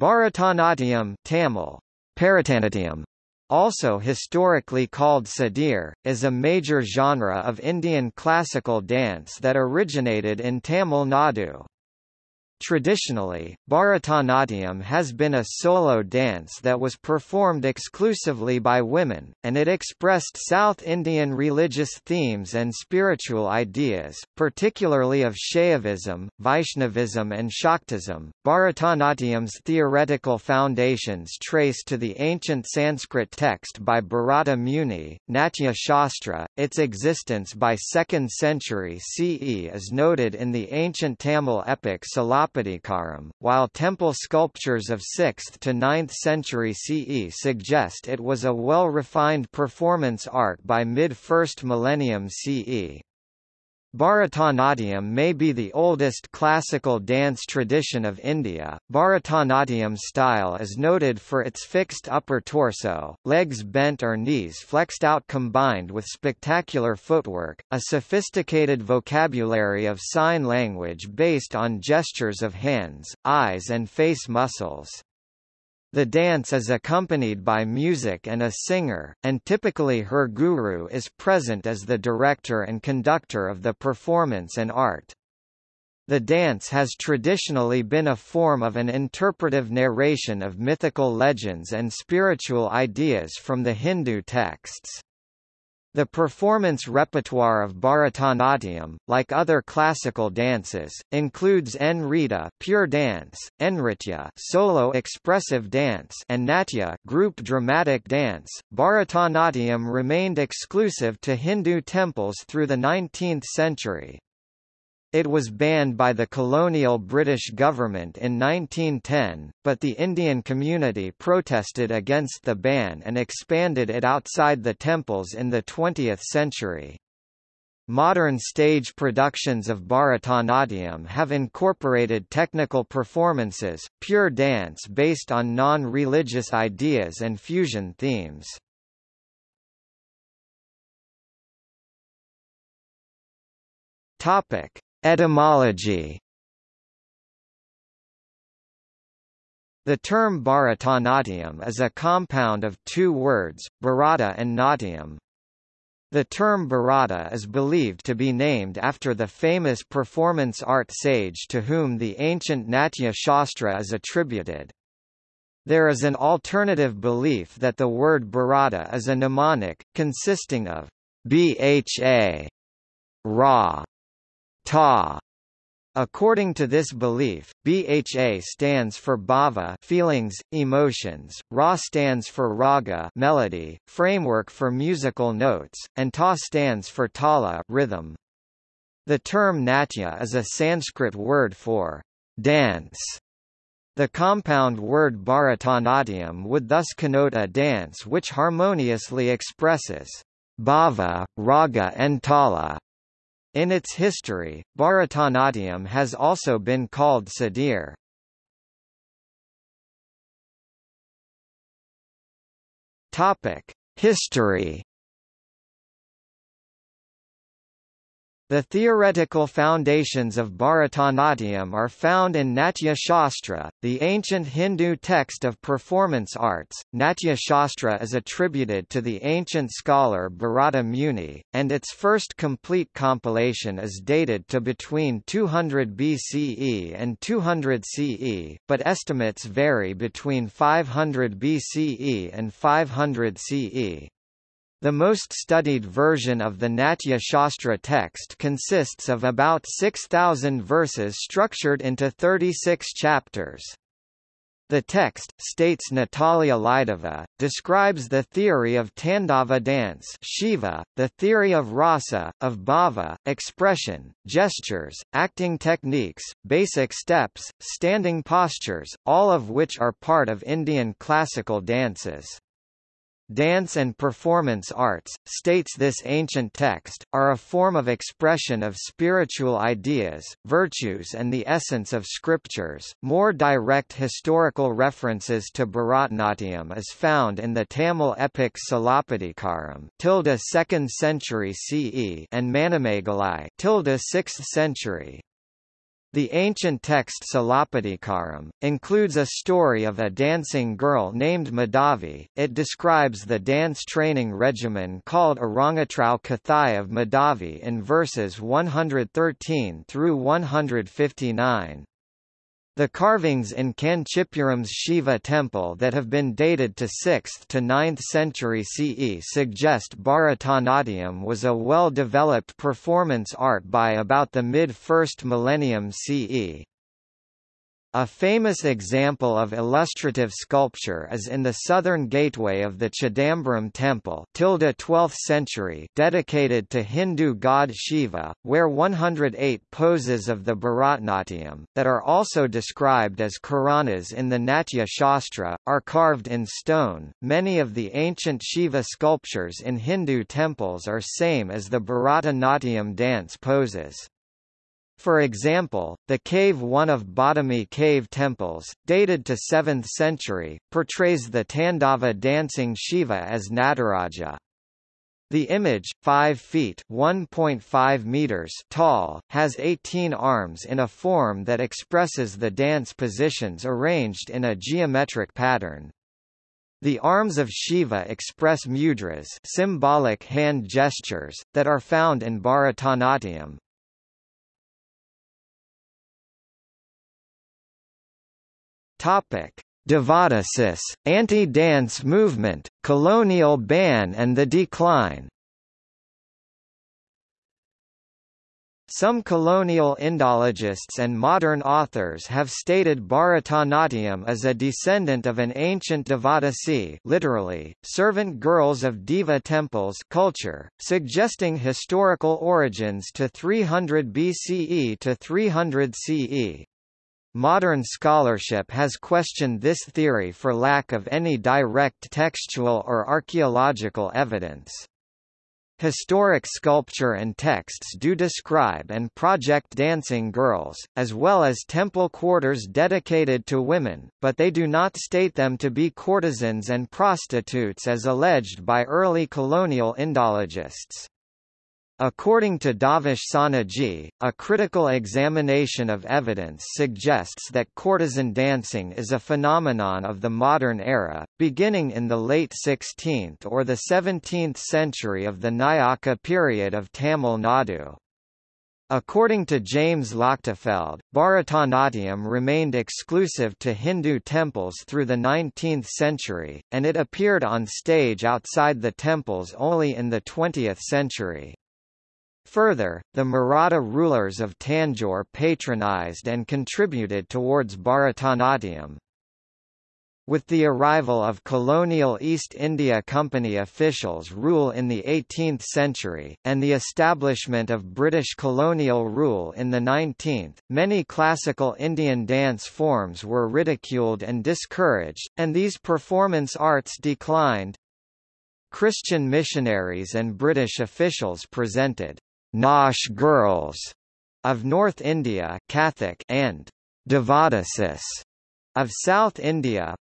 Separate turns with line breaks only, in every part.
Bharatanatyam Tamil, Bharatanatyam, also historically called sadir, is a major genre of Indian classical dance that originated in Tamil Nadu. Traditionally, Bharatanatyam has been a solo dance that was performed exclusively by women, and it expressed South Indian religious themes and spiritual ideas, particularly of Shaivism, Vaishnavism and Shaktism. Bharatanatyam's theoretical foundations trace to the ancient Sanskrit text by Bharata Muni, Natya Shastra. Its existence by 2nd century CE is noted in the ancient Tamil epic While temple sculptures of 6th to 9th century CE suggest it was a well-refined performance art by mid-1st millennium CE. Bharatanatyam may be the oldest classical dance tradition of India. Bharatanatyam style is noted for its fixed upper torso, legs bent or knees flexed out combined with spectacular footwork, a sophisticated vocabulary of sign language based on gestures of hands, eyes and face muscles. The dance is accompanied by music and a singer, and typically her guru is present as the director and conductor of the performance and art. The dance has traditionally been a form of an interpretive narration of mythical legends and spiritual ideas from the Hindu texts. The performance repertoire of Bharatanatyam, like other classical dances, includes Nrita pure dance, Nritya solo expressive dance and Natya group dramatic dance. Bharatanatyam remained exclusive to Hindu temples through the 19th century. It was banned by the colonial British government in 1910, but the Indian community protested against the ban and expanded it outside the temples in the 20th century. Modern stage productions of Bharatanatyam have incorporated technical performances, pure dance based on non-religious ideas and fusion themes. Topic: Etymology The term Bharatanatyam is a compound of two words, Bharata and Natyam. The term Bharata is believed to be named after the famous performance art sage to whom the ancient Natya Shastra is attributed. There is an alternative belief that the word Bharata is a mnemonic, consisting of bha, ra, ta. According to this belief, BHA stands for bhava feelings, emotions, Ra stands for raga melody, framework for musical notes, and Ta stands for tala rhythm. The term natya is a Sanskrit word for dance. The compound word bharatanatyam would thus connote a dance which harmoniously expresses bhava, raga and tala. In its history, Bharatanatyam has also been called Sadir. History The theoretical foundations of Bharatanatyam are found in Natya Shastra, the ancient Hindu text of performance arts. Natya Shastra is attributed to the ancient scholar Bharata Muni, and its first complete compilation is dated to between 200 BCE and 200 CE, but estimates vary between 500 BCE and 500 CE. The most studied version of the Natya Shastra text consists of about 6,000 verses structured into 36 chapters. The text, states Natalia Lydova, describes the theory of Tandava dance Shiva, the theory of rasa, of bhava, expression, gestures, acting techniques, basic steps, standing postures, all of which are part of Indian classical dances. Dance and performance arts, states this ancient text, are a form of expression of spiritual ideas, virtues and the essence of scriptures. More direct historical references to Bharatanatyam is found in the Tamil epic Silappatikaram tilde 2nd century CE and Manimekalai tilde 6th century. The ancient text Silappatikaram, includes a story of a dancing girl named Madhavi. It describes the dance training regimen called Arangetru Kathai of Madhavi in verses 113 through 159. The carvings in Kanchipuram's Shiva temple that have been dated to 6th to 9th century CE suggest Bharatanatyam was a well-developed performance art by about the mid-1st millennium CE. A famous example of illustrative sculpture is in the southern gateway of the Chidambaram temple 12th century dedicated to Hindu god Shiva, where 108 poses of the Bharatanatyam, that are also described as Karanas in the Natya Shastra, are carved in stone. Many of the ancient Shiva sculptures in Hindu temples are same as the Bharatanatyam dance poses. For example, the cave one of Badami cave temples, dated to 7th century, portrays the Tandava dancing Shiva as Nataraja. The image, 5 feet (1.5 meters) tall, has 18 arms in a form that expresses the dance positions arranged in a geometric pattern. The arms of Shiva express mudras, symbolic hand gestures, that are found in Bharatanatyam. Topic: Devadasis, anti-dance movement, colonial ban and the decline. Some colonial Indologists and modern authors have stated Bharatanatyam as a descendant of an ancient Devadasi literally, servant girls of Deva temples culture, suggesting historical origins to 300 BCE to 300 CE. Modern scholarship has questioned this theory for lack of any direct textual or archaeological evidence. Historic sculpture and texts do describe and project dancing girls, as well as temple quarters dedicated to women, but they do not state them to be courtesans and prostitutes as alleged by early colonial Indologists. According to Davesh Soneji, a critical examination of evidence suggests that courtesan dancing is a phenomenon of the modern era, beginning in the late 16th or the 17th century of the Nayaka period of Tamil Nadu. According to James Lochtefeld, Bharatanatyam remained exclusive to Hindu temples through the 19th century, and it appeared on stage outside the temples only in the 20th century. Further, the Maratha rulers of Tanjore patronized and contributed towards Bharatanatyam. With the arrival of colonial East India Company officials' rule in the 18th century, and the establishment of British colonial rule in the 19th, many classical Indian dance forms were ridiculed and discouraged, and these performance arts declined. Christian missionaries and British officials presented Nautch girls of North India Kathak and Devadasis of South India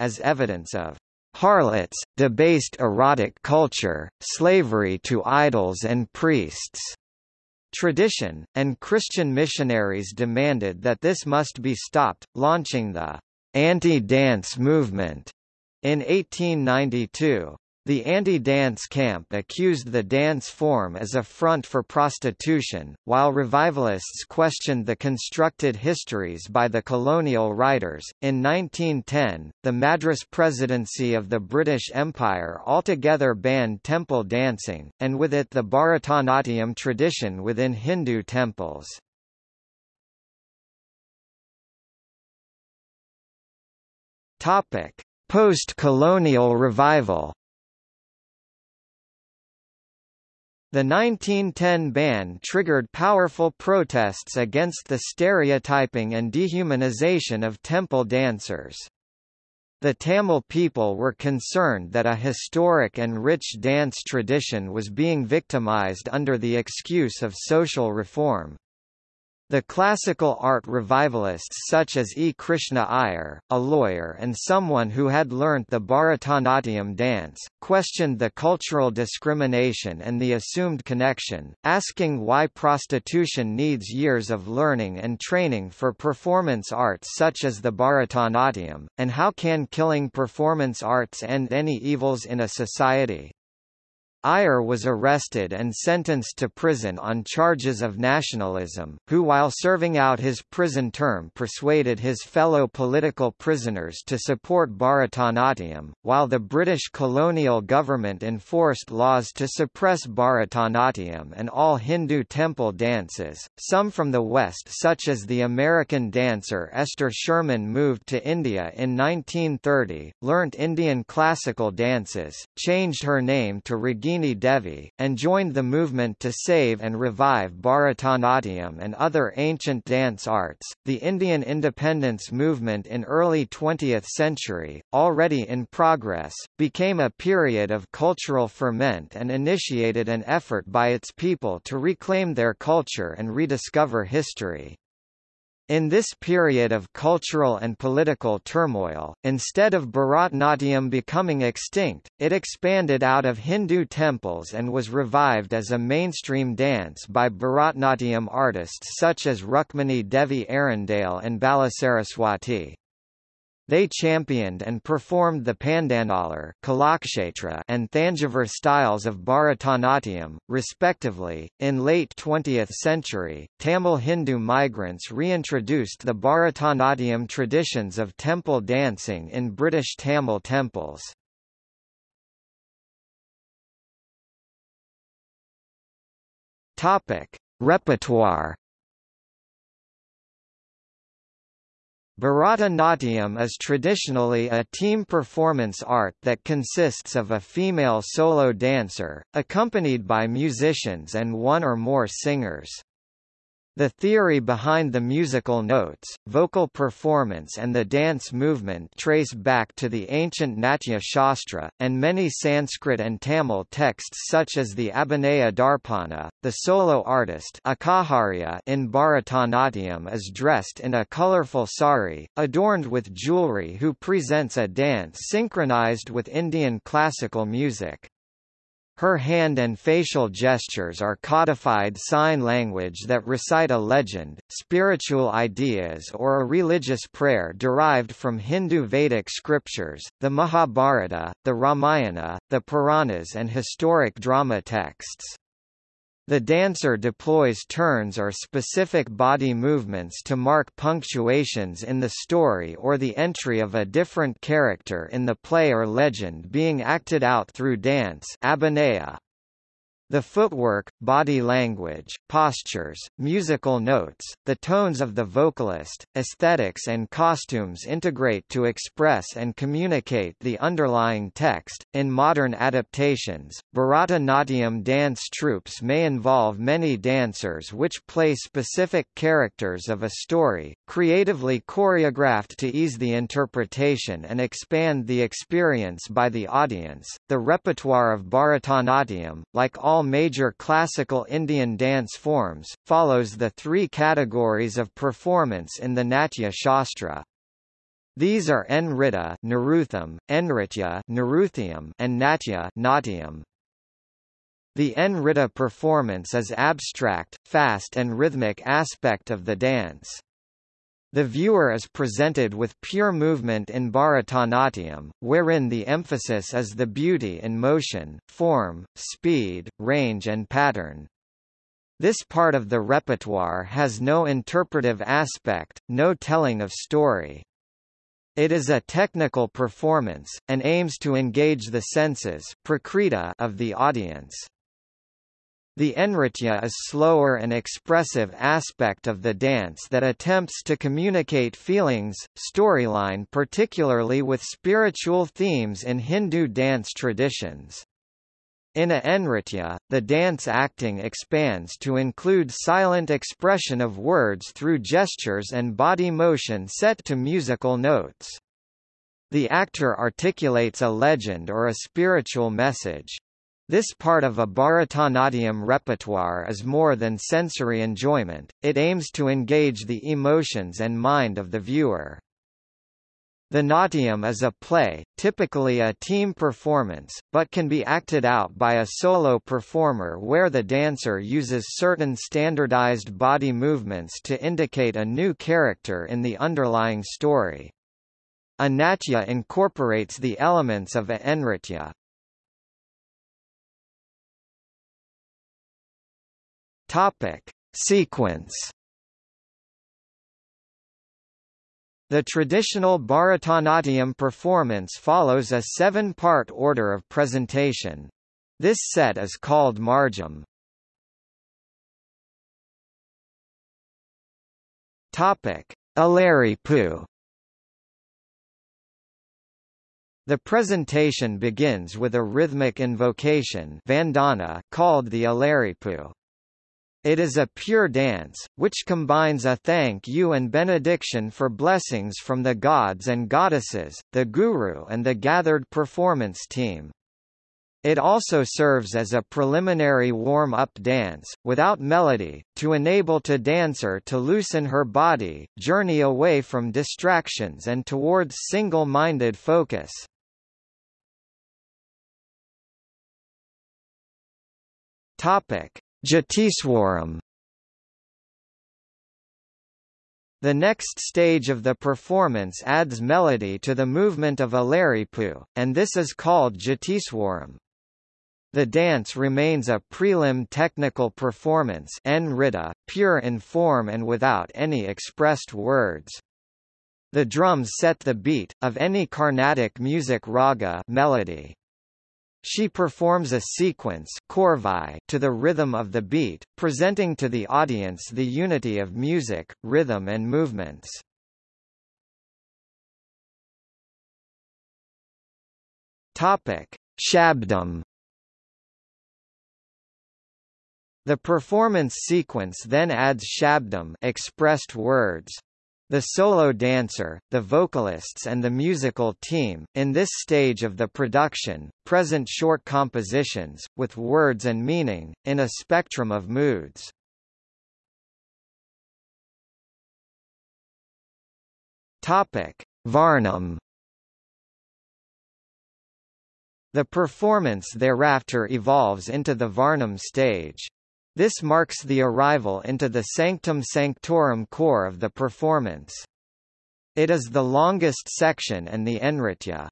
as evidence of harlots, debased erotic culture, slavery to idols and priests tradition, and Christian missionaries demanded that this must be stopped, launching the anti-dance movement in 1892. The anti-dance camp accused the dance form as a front for prostitution, while revivalists questioned the constructed histories by the colonial writers. In 1910, the Madras Presidency of the British Empire altogether banned temple dancing, and with it the Bharatanatyam tradition within Hindu temples. Topic: Post-colonial revival The 1910 ban triggered powerful protests against the stereotyping and dehumanization of temple dancers. The Tamil people were concerned that a historic and rich dance tradition was being victimized under the excuse of social reform. The classical art revivalists such as E. Krishna Iyer, a lawyer and someone who had learnt the Bharatanatyam dance, questioned the cultural discrimination and the assumed connection, asking why prostitution needs years of learning and training for performance arts such as the Bharatanatyam, and how can killing performance arts end any evils in a society. Iyer was arrested and sentenced to prison on charges of nationalism, who while serving out his prison term persuaded his fellow political prisoners to support Bharatanatyam, while the British colonial government enforced laws to suppress Bharatanatyam and all Hindu temple dances. Some from the West such as the American dancer Esther Sherman moved to India in 1930, learnt Indian classical dances, changed her name to Ragini Devi, and joined the movement to save and revive Bharatanatyam and other ancient dance arts. The Indian independence movement in early 20th century, already in progress, became a period of cultural ferment and initiated an effort by its people to reclaim their culture and rediscover history. In this period of cultural and political turmoil, instead of Bharatnatyam becoming extinct, it expanded out of Hindu temples and was revived as a mainstream dance by Bharatnatyam artists such as Rukmini Devi Arundale and Balasaraswati. They championed and performed the Pandanallur and Thanjavur styles of Bharatanatyam, respectively. In late 20th century, Tamil Hindu migrants reintroduced the Bharatanatyam traditions of temple dancing in British Tamil temples. Topic: Repertoire Bharatanatyam is traditionally a team performance art that consists of a female solo dancer, accompanied by musicians and one or more singers. The theory behind the musical notes, vocal performance and the dance movement trace back to the ancient Natya Shastra, and many Sanskrit and Tamil texts such as the Abhinaya Darpana. The solo artist Akaharya in Bharatanatyam is dressed in a colorful sari, adorned with jewelry who presents a dance synchronized with Indian classical music. Her hand and facial gestures are codified sign language that recite a legend, spiritual ideas or a religious prayer derived from Hindu Vedic scriptures, the Mahabharata, the Ramayana, the Puranas and historic drama texts. The dancer deploys turns or specific body movements to mark punctuations in the story or the entry of a different character in the play or legend being acted out through dance abhinaya. The footwork, body language, postures, musical notes, the tones of the vocalist, aesthetics and costumes integrate to express and communicate the underlying text. In modern adaptations, Bharatanatyam dance troupes may involve many dancers which play specific characters of a story, creatively choreographed to ease the interpretation and expand the experience by the audience. The repertoire of Bharatanatyam, like all all major classical Indian dance forms, follows the three categories of performance in the Natya Shastra. These are Nrita Narutham, Nritya Naruthyam, and Natya Natyam. The Nrita performance is abstract, fast and rhythmic aspect of the dance. The viewer is presented with pure movement in Bharatanatyam, wherein the emphasis is the beauty in motion, form, speed, range and pattern. This part of the repertoire has no interpretive aspect, no telling of story. It is a technical performance, and aims to engage the senses of the audience. The Nritya is slower and expressive aspect of the dance that attempts to communicate feelings, storyline particularly with spiritual themes in Hindu dance traditions. In a Nritya, the dance acting expands to include silent expression of words through gestures and body motion set to musical notes. The actor articulates a legend or a spiritual message. This part of a Bharatanatyam repertoire is more than sensory enjoyment, it aims to engage the emotions and mind of the viewer. The Natyam is a play, typically a team performance, but can be acted out by a solo performer where the dancer uses certain standardized body movements to indicate a new character in the underlying story. A natya incorporates the elements of a. Topic: Sequence. The traditional Bharatanatyam performance follows a seven-part order of presentation. This set is called Margam. Topic: Alaripu. The presentation begins with a rhythmic invocation vandana called the Alaripu. It is a pure dance, which combines a thank you and benediction for blessings from the gods and goddesses, the guru and the gathered performance team. It also serves as a preliminary warm-up dance, without melody, to enable to dancer to loosen her body, journey away from distractions and towards single-minded focus. Topic. Jatiswaram The next stage of the performance adds melody to the movement of Alaripu, and this is called Jatiswaram. The dance remains a prelim technical performance pure in form and without any expressed words. The drums set the beat, of any Carnatic music raga melody. She performs a sequence to the rhythm of the beat, presenting to the audience the unity of music, rhythm and movements. Topic: Shabdam The performance sequence then adds shabdam expressed words. The solo dancer, the vocalists and the musical team, in this stage of the production, present short compositions, with words and meaning, in a spectrum of moods. Topic. Varnam The performance thereafter evolves into the Varnam stage. This marks the arrival into the sanctum sanctorum core of the performance. It is the longest section and the Nritya.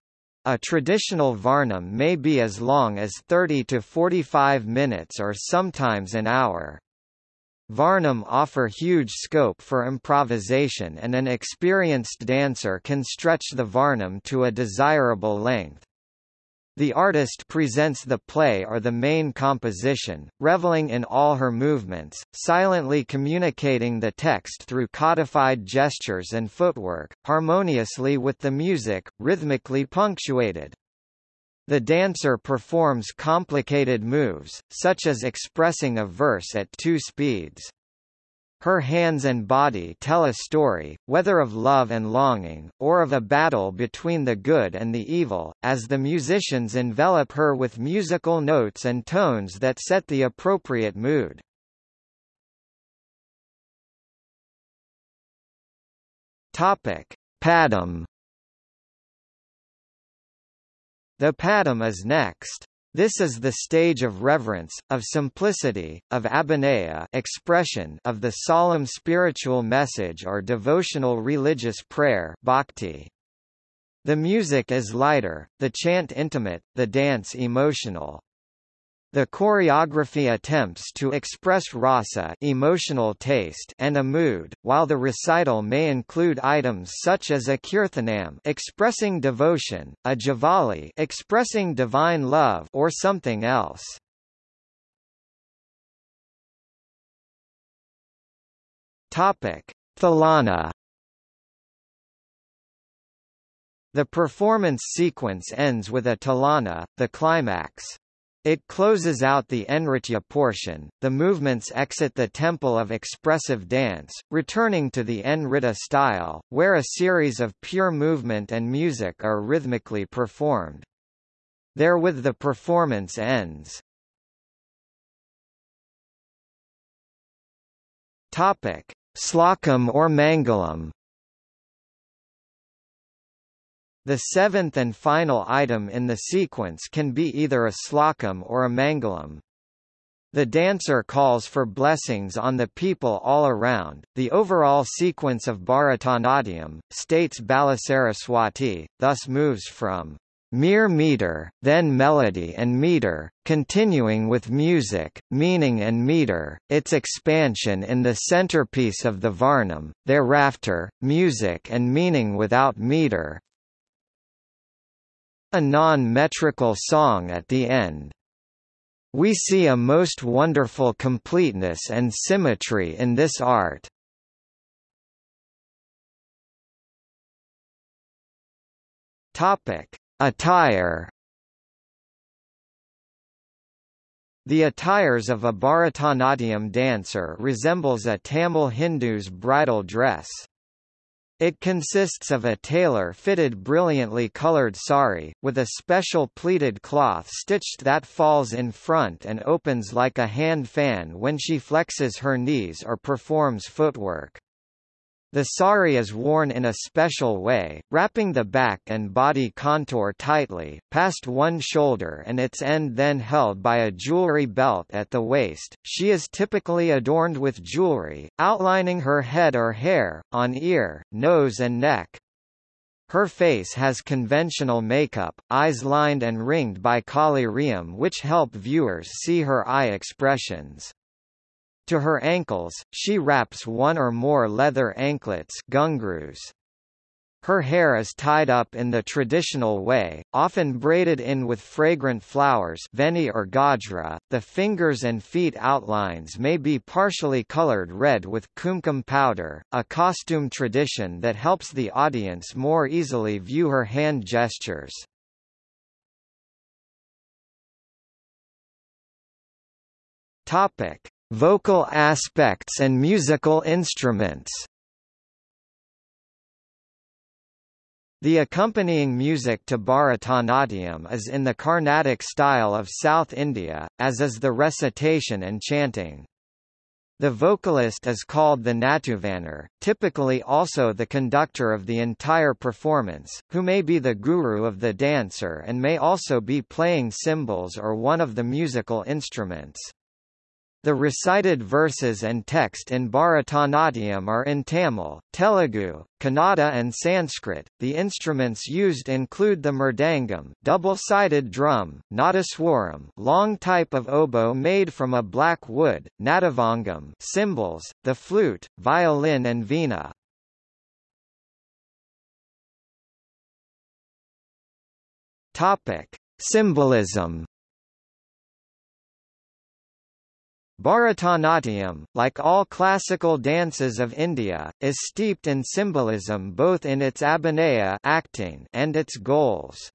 A traditional Varnam may be as long as 30 to 45 minutes or sometimes an hour. Varnam offer huge scope for improvisation and an experienced dancer can stretch the Varnam to a desirable length. The artist presents the play or the main composition, reveling in all her movements, silently communicating the text through codified gestures and footwork, harmoniously with the music, rhythmically punctuated. The dancer performs complicated moves, such as expressing a verse at two speeds. Her hands and body tell a story, whether of love and longing, or of a battle between the good and the evil, as the musicians envelop her with musical notes and tones that set the appropriate mood. Topic: Padam The padam is next. This is the stage of reverence, of simplicity, of abhinaya expression of the solemn spiritual message or devotional religious prayer bhakti. The music is lighter, the chant intimate, the dance emotional. The choreography attempts to express rasa emotional taste and a mood, while the recital may include items such as a kirtanam expressing devotion, a javali expressing divine love or something else. Topic: Thalana The performance sequence ends with a talana, the climax. It closes out the Enritya portion, the movements exit the temple of expressive dance, returning to the Enrita style, where a series of pure movement and music are rhythmically performed. Therewith the performance ends. Topic: or Mangalam The seventh and final item in the sequence can be either a slokam or a mangalam. The dancer calls for blessings on the people all around. The overall sequence of Bharatanatyam, states Balasaraswati, thus moves from mere meter, then melody and meter, continuing with music, meaning and meter, its expansion in the centerpiece of the Varnam, thereafter, music and meaning without meter, a non-metrical song at the end. We see a most wonderful completeness and symmetry in this art. Topic: Attire. The attires of a Bharatanatyam dancer resembles a Tamil Hindu's bridal dress. It consists of a tailor-fitted brilliantly colored sari, with a special pleated cloth stitched that falls in front and opens like a hand fan when she flexes her knees or performs footwork. The sari is worn in a special way, wrapping the back and body contour tightly, past one shoulder and its end then held by a jewelry belt at the waist. She is typically adorned with jewelry, outlining her head or hair, on ear, nose and neck. Her face has conventional makeup, eyes lined and ringed by collyrium which help viewers see her eye expressions. To her ankles, she wraps one or more leather anklets gungroos. Her hair is tied up in the traditional way, often braided in with fragrant flowers veni or gajra. .The fingers and feet outlines may be partially colored red with kumkum powder, a costume tradition that helps the audience more easily view her hand gestures. Topic: Vocal aspects and musical instruments The accompanying music to Bharatanatyam is in the Carnatic style of South India, as is the recitation and chanting. The vocalist is called the Natuvanar, typically also the conductor of the entire performance, who may be the guru of the dancer and may also be playing cymbals or one of the musical instruments. The recited verses and text in Bharatanatyam are in Tamil, Telugu, Kannada and Sanskrit. The instruments used include the mridangam, double-sided drum, nadaswaram, long type of oboe made from a black wood, nadavangam, cymbals, the flute, violin and veena. Topic: Symbolism Bharatanatyam, like all classical dances of India, is steeped in symbolism both in its abhinaya acting and its goals.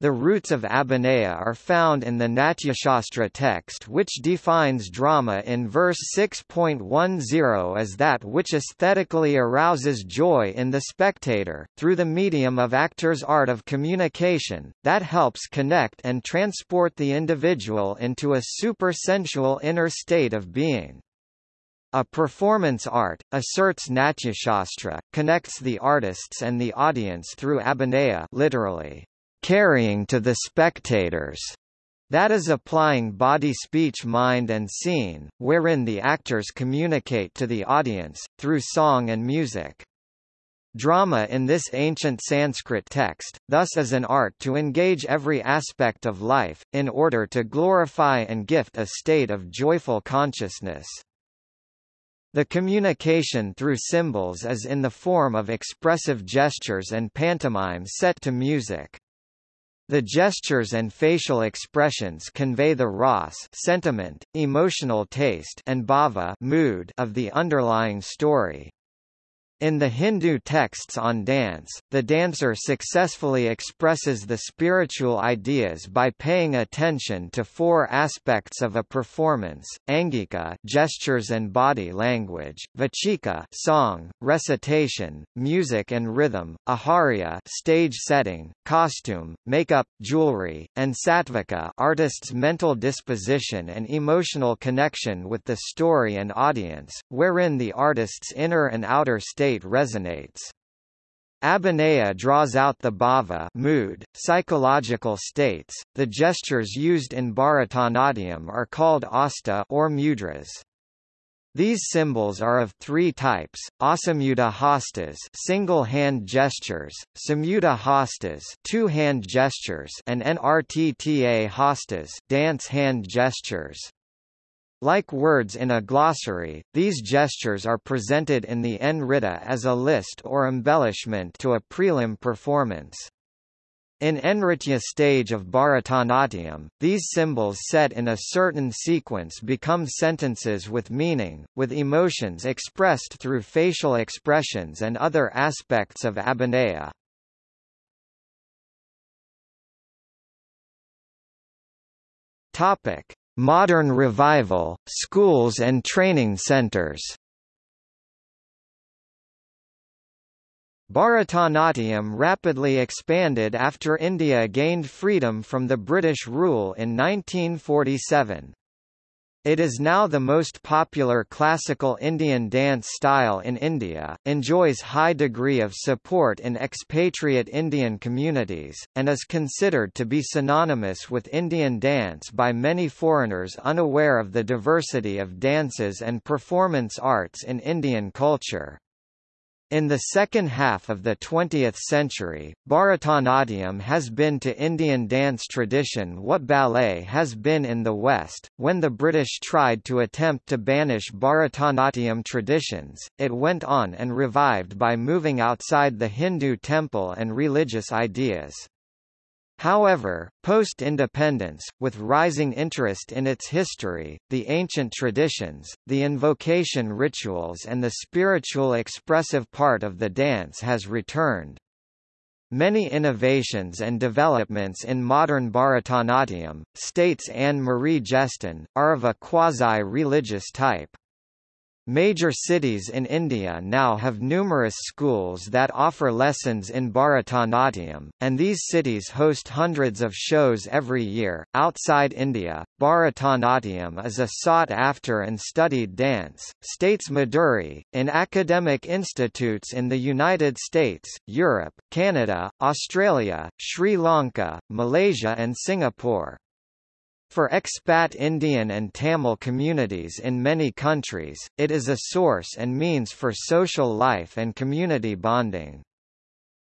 The roots of Abhinaya are found in the Natyashastra text which defines drama in verse 6.10 as that which aesthetically arouses joy in the spectator, through the medium of actor's art of communication, that helps connect and transport the individual into a super-sensual inner state of being. A performance art, asserts Natyashastra, connects the artists and the audience through abhinaya literally, carrying to the spectators. That is applying body speech mind and scene, wherein the actors communicate to the audience, through song and music. Drama in this ancient Sanskrit text, thus is an art to engage every aspect of life, in order to glorify and gift a state of joyful consciousness. The communication through symbols is in the form of expressive gestures and pantomime set to music. The gestures and facial expressions convey the ras sentiment, emotional taste and bhava mood of the underlying story. In the Hindu texts on dance, the dancer successfully expresses the spiritual ideas by paying attention to four aspects of a performance: angika, gestures and body language; vachika, song, recitation, music and rhythm; aharya, stage setting, costume, makeup, jewelry; and sattvika, artist's mental disposition and emotional connection with the story and audience, wherein the artist's inner and outer state resonates. Abhinaya draws out the bhava mood, psychological states. The gestures used in Bharatanatyam are called asta or mudras. These symbols are of three types: asamyuta hastas, single-hand gestures; samyuta hastas, two-hand gestures; and nrtta hastas, dance hand gestures. Like words in a glossary, these gestures are presented in the Nritta as a list or embellishment to a prelim performance. In Nritya stage of Bharatanatyam, these symbols set in a certain sequence become sentences with meaning, with emotions expressed through facial expressions and other aspects of abhinaya. Topic: Modern revival, schools and training centers Bharatanatyam rapidly expanded after India gained freedom from the British rule in 1947. It is now the most popular classical Indian dance style in India, enjoys high degree of support in expatriate Indian communities, and is considered to be synonymous with Indian dance by many foreigners unaware of the diversity of dances and performance arts in Indian culture. In the second half of the 20th century, Bharatanatyam has been to Indian dance tradition what ballet has been in the West. When the British tried to attempt to banish Bharatanatyam traditions, it went on and revived by moving outside the Hindu temple and religious ideas. However, post-independence, with rising interest in its history, the ancient traditions, the invocation rituals and the spiritual expressive part of the dance has returned. Many innovations and developments in modern Bharatanatyam, states Anne-Marie Gaston, are of a quasi-religious type. Major cities in India now have numerous schools that offer lessons in Bharatanatyam, and these cities host hundreds of shows every year. Outside India, Bharatanatyam is a sought after and studied dance, states Maduri, in academic institutes in the United States, Europe, Canada, Australia, Sri Lanka, Malaysia, and Singapore. For expat Indian and Tamil communities in many countries, it is a source and means for social life and community bonding.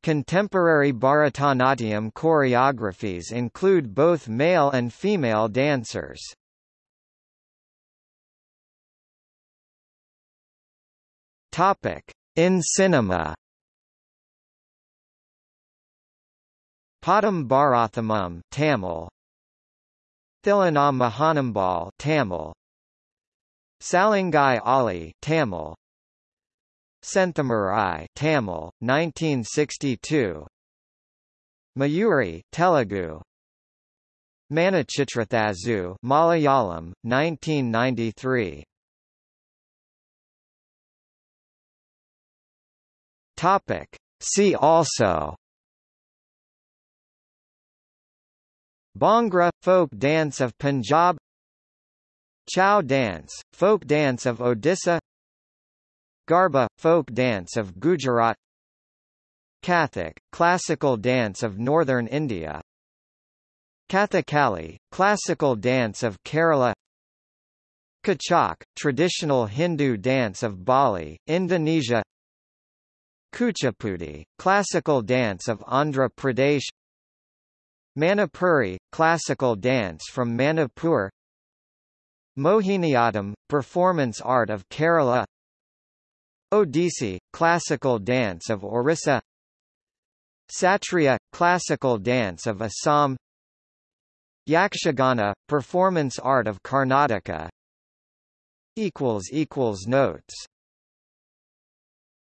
Contemporary Bharatanatyam choreographies include both male and female dancers. In cinema Padam Bharathamam Tamil, Thillana Mohanambal Tamil. Salangai Oli Tamil. Senthamarai Tamil 1962 Mayuri Telugu. Manichitrathazhu Malayalam 1993 Topic. See also Bhangra – folk dance of Punjab. Chow dance – folk dance of Odisha. Garba – folk dance of Gujarat. Kathak – classical dance of northern India. Kathakali – classical dance of Kerala. Kecak – traditional Hindu dance of Bali, Indonesia. Kuchipudi – classical dance of Andhra Pradesh Manipuri – classical dance from Manipur Mohiniyattam – performance art of Kerala. Odissi – classical dance of Orissa. Satriya – classical dance of Assam. Yakshagana – performance art of Karnataka. Notes